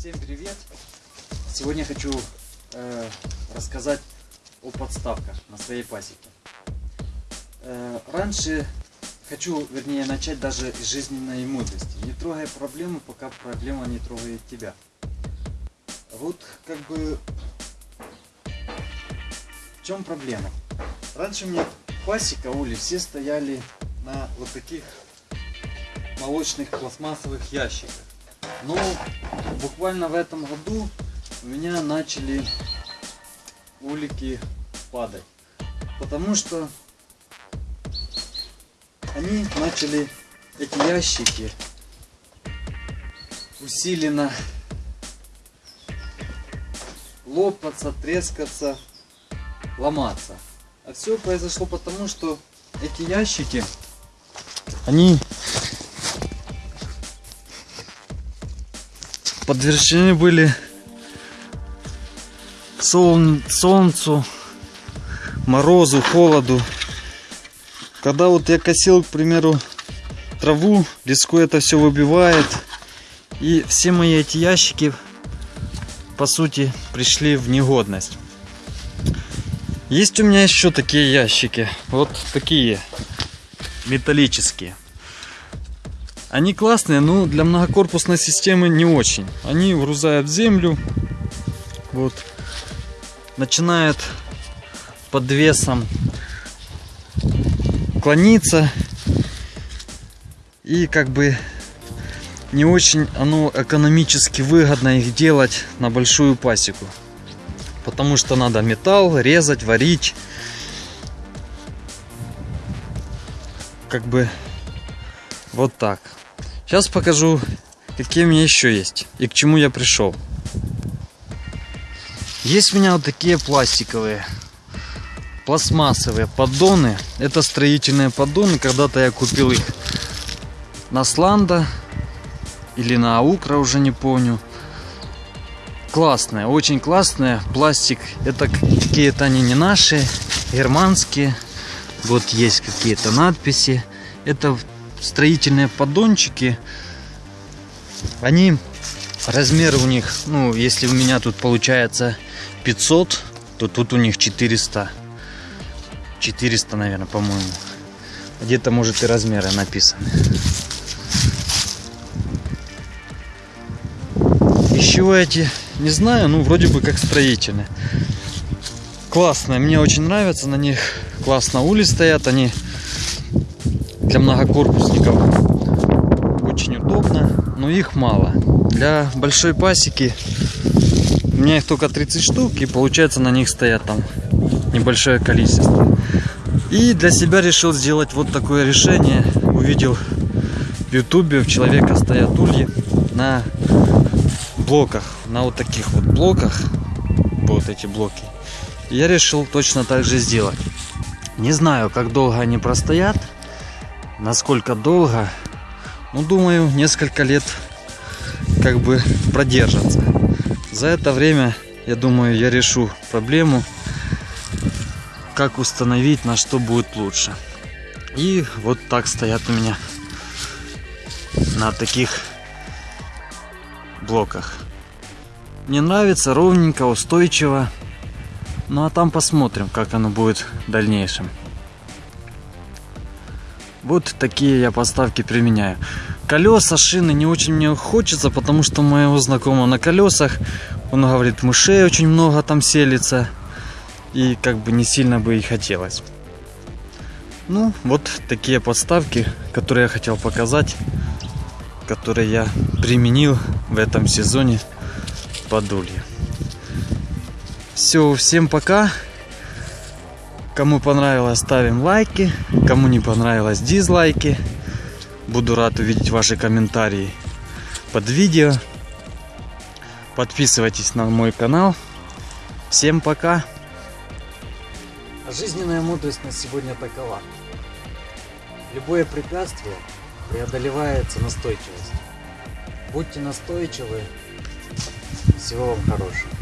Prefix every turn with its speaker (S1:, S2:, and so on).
S1: Всем привет! Сегодня хочу э, рассказать о подставках на своей пасеке. Э, раньше хочу, вернее, начать даже из жизненной мудрости. Не трогай проблему, пока проблема не трогает тебя. Вот как бы в чем проблема? Раньше у меня пасека, ули, все стояли на вот таких молочных пластмассовых ящиках. Но буквально в этом году у меня начали улики падать. Потому что они начали, эти ящики, усиленно лопаться, трескаться, ломаться. А все произошло потому, что эти ящики, они подвержены были солн солнцу, морозу, холоду. Когда вот я косил, к примеру, траву, леску это все выбивает. И все мои эти ящики, по сути, пришли в негодность. Есть у меня еще такие ящики. Вот такие. Металлические. Они классные, но для многокорпусной системы не очень. Они врузают в землю. Вот. Начинают под весом клониться. И как бы не очень оно экономически выгодно их делать на большую пасеку. Потому что надо металл резать, варить. Как бы вот так. Сейчас покажу, какие у меня еще есть и к чему я пришел. Есть у меня вот такие пластиковые, пластмассовые поддоны. Это строительные поддоны. Когда-то я купил их на Сланда или на Аукра, уже не помню. Классные, очень классные. Пластик, это какие-то они не наши, германские. Вот есть какие-то надписи. Это строительные поддончики, они, размеры у них, ну, если у меня тут получается 500, то тут у них 400. 400, наверное, по-моему. Где-то, может, и размеры написаны. Еще эти, не знаю, ну, вроде бы как строительные. Классные, мне очень нравятся на них. Классно ули стоят, они для многокорпусников очень удобно, но их мало. Для большой пасеки у меня их только 30 штук, и получается на них стоят там небольшое количество. И для себя решил сделать вот такое решение. Увидел в ютубе у человека стоят ульи на блоках, на вот таких вот блоках, вот эти блоки. Я решил точно так же сделать. Не знаю, как долго они простоят, насколько долго, ну, думаю, несколько лет как бы продержатся. За это время, я думаю, я решу проблему, как установить, на что будет лучше. И вот так стоят у меня на таких блоках. Мне нравится ровненько, устойчиво. Ну а там посмотрим, как оно будет в дальнейшем. Вот такие я поставки применяю. Колеса, шины не очень мне хочется, потому что моего знакомого на колесах, он говорит, мышей очень много там селится. И как бы не сильно бы и хотелось. Ну, вот такие подставки, которые я хотел показать, которые я применил в этом сезоне под. Все, всем пока. Кому понравилось, ставим лайки. Кому не понравилось, дизлайки. Буду рад увидеть ваши комментарии под видео. Подписывайтесь на мой канал. Всем пока. Жизненная мудрость на сегодня такова. Любое препятствие преодолевается настойчивостью. Будьте настойчивы. Всего вам хорошего.